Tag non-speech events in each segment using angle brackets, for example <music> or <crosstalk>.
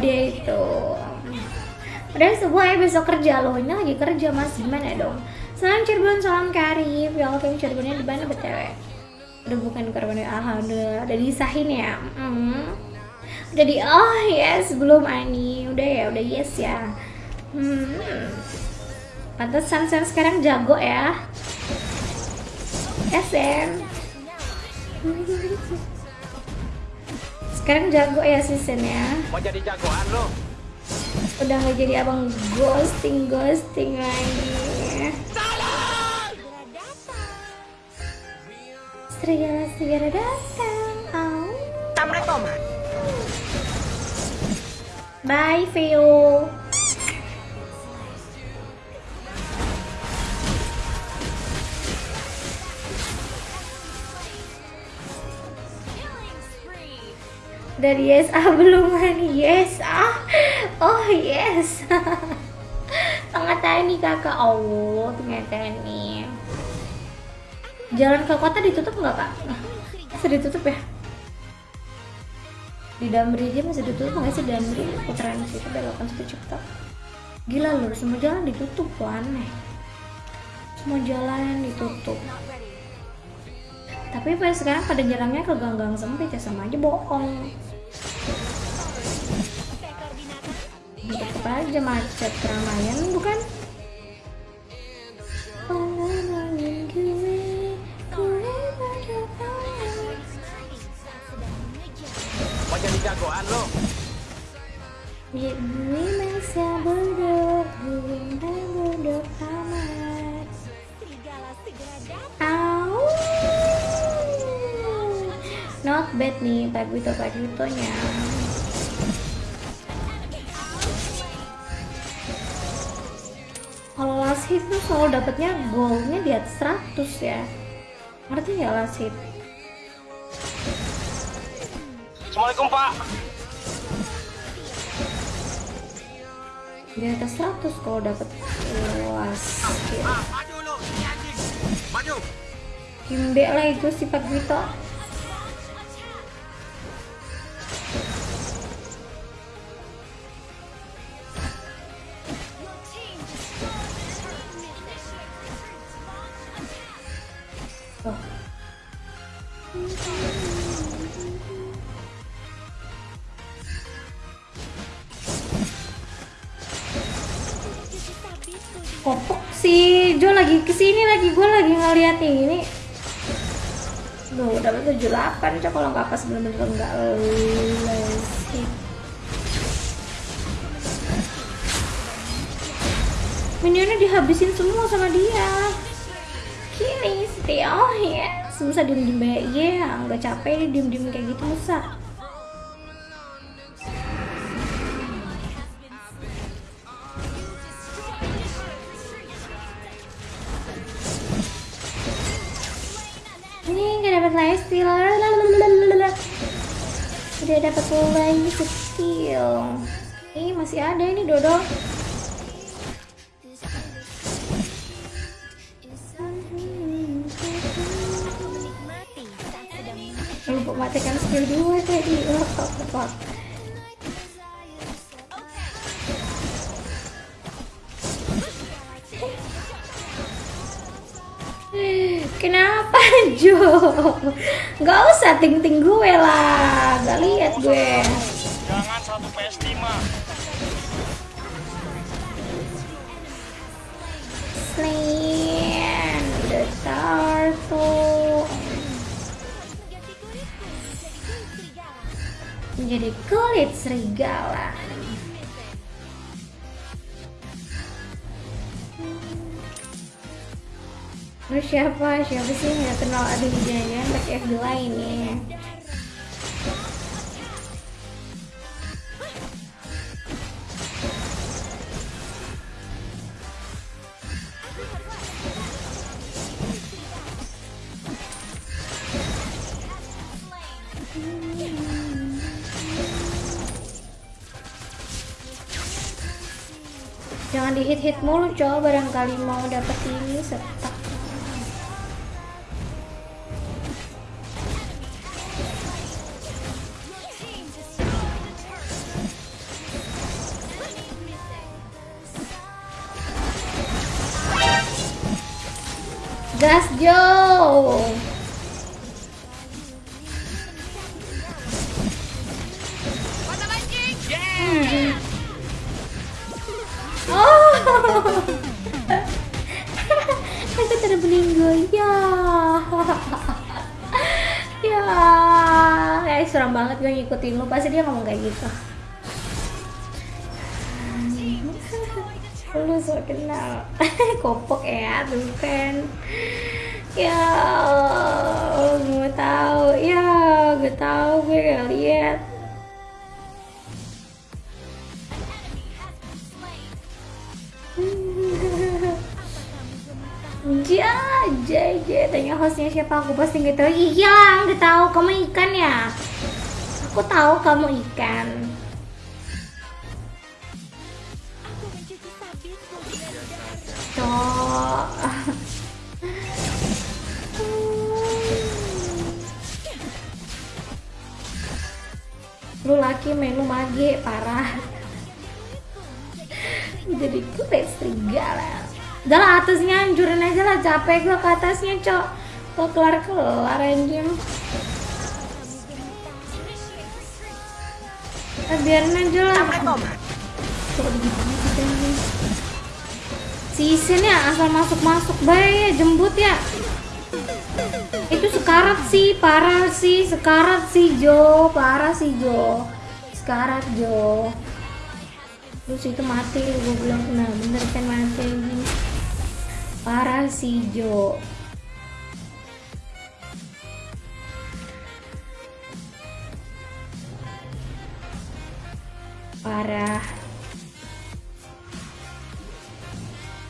dia itu. Udah sebuah ya besok kerja loh Ini lagi kerja mas. Gimana dong? Salam Cirebon, salam Karif Ya Allah Cirebonnya di mana BTW Udah bukan korban ah udah disahin ya? Mm. Udah di oh yes belum Ani. Udah ya udah yes ya. Hmm. Pantesan Sen sekarang jago ya. SM <laughs> Sekarang jago ya si Sen ya Mau jadi jagoan lo? Udah gak jadi abang ghosting ghosting lagi Serigala serigala datang oh. Bye Veo dari yes ah <laughs> belum Hani yes ah oh yes. <laughs> Tengah tani kakak? Oh ternyata nih jalan ke kota ditutup nggak kak? Masih ditutup ya? Di Damri aja masih ditutup. Nggak sih Damri putaran situ belokan situ Cipta gila loh semua jalan ditutup aneh. Semua jalan ditutup. Tapi pas sekarang pada jalannya ke gang-gang sempit ya sama aja bohong tetep aja macet keramaian bukan Mau jadi jagoan lo? Gue masa bodoh, gue bodoh amat. Au. Not bad nih, Pak Wito Pak Witonya. Hit tuh selalu dapetnya goalnya di atas 100 ya. Ngerti last hit? Assalamualaikum Pak. Di atas 100 kalau dapet. Maju. Kimbe lah itu si Pak Wito. Kopok si Jo lagi ke sini lagi? Gue lagi ngeliat ini. Duh, dapat 78 coba kalau nggak pas bener-bener nggak Minionnya dihabisin semua sama dia. Kini oh ya. Susah diem-diem ya, nggak capek diem-diem kayak gitu susah Udah dapat live steal. Ini masih ada ini Dodo. Lupa matikan skill dua tadi. Oh, fuck. Kenapa Jo? Gak usah ting-ting gue lah, gak lihat gue. Jangan satu PS5. Slam the turtle. Menjadi kulit serigala. Lu siapa? Siapa sih nggak kenal aduh jangan pakai FB lain nih. Jangan di hit hit mulu coba barangkali mau dapet ini setak. Gas Jo Hmm. Oh, <laughs> aku tidak meninggal ya. <laughs> ya, kayak seram banget gue ngikutin lu. Pasti dia ngomong kayak gitu. Lu so kenal kopok ya tuh kan ya gue tahu ya gue tahu gue gak lihat ja, ja, tanya hostnya siapa aku pasti nggak tahu. Iya, nggak tahu kamu ikan ya. Aku tahu kamu ikan. Cok. lu laki main lu mage parah. Jadi gue serigala udah lah atasnya hancurin aja lah capek gue ke atasnya cok. Lo kelar kelar anjing. Eh, biarin aja lah. Kok begini kita ini si Isin ya asal masuk masuk baik ya jembut ya. Itu sekarat sih parah sih sekarat sih Jo parah sih Jo. Sekarat Jo. Terus itu mati gue bilang nah bener kan mati parah sih Jo. Parah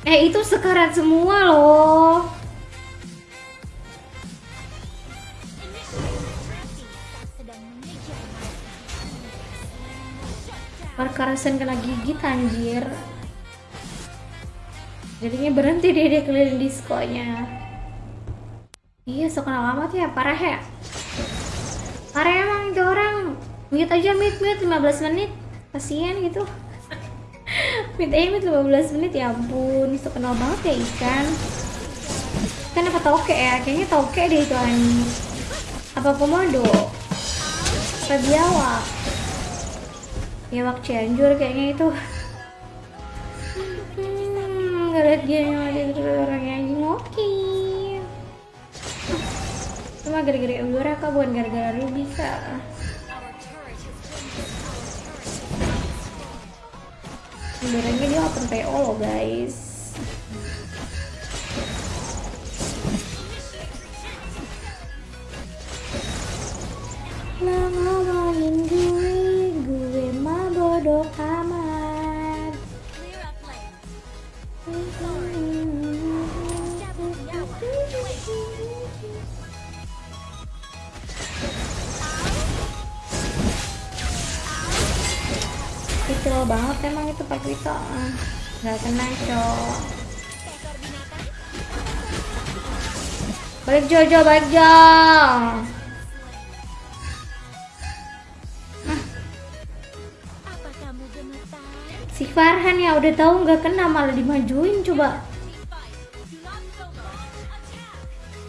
eh itu sekarat semua loh. Parkarasen kena gigit anjir. Jadinya berhenti dia dia keliling diskonya. Iya so kenal amat ya parah ya. Parah emang itu orang. Mute aja mute mute. 15 menit. Kasihan gitu aja mute 15 menit ya ampun. So kenal banget ya ikan. Kan apa toke ya kayaknya toke deh itu anjing. Apa komodo? Apa biawak waktu Cianjur kayaknya itu. Hmm, gak liat dia yang ada terus orangnya anjing. Oke. Cuma gara-gara Eudora kak bukan gara-gara lu bisa Eudoranya dia open PO loh guys Kecil banget emang itu Pak Vito Ah, Gak kena cok Balik Jojo, balik Jo Si Farhan ya udah tahu nggak kena malah dimajuin coba.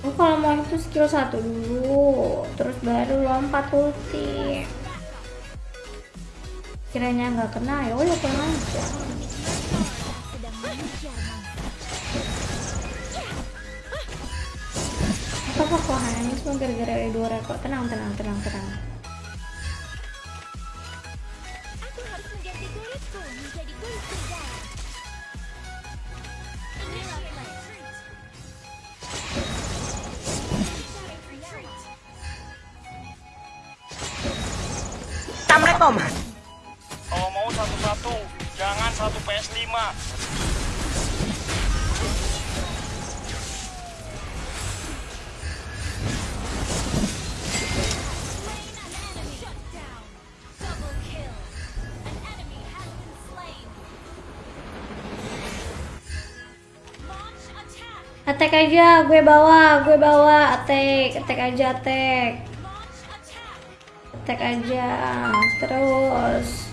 Oh kalau mau itu skill satu dulu, terus baru lompat ulti. Kiranya nggak kena ya udah aja. Apa kok hanya cuma gara-gara ada dua rekor? Tenang, tenang, tenang, tenang. Aku harus jangan satu PS5. Double kill. An enemy has been slain. Launch attack. Aja, gue bawa, gue bawa, attack, attack aja, attack. attack aja, terus.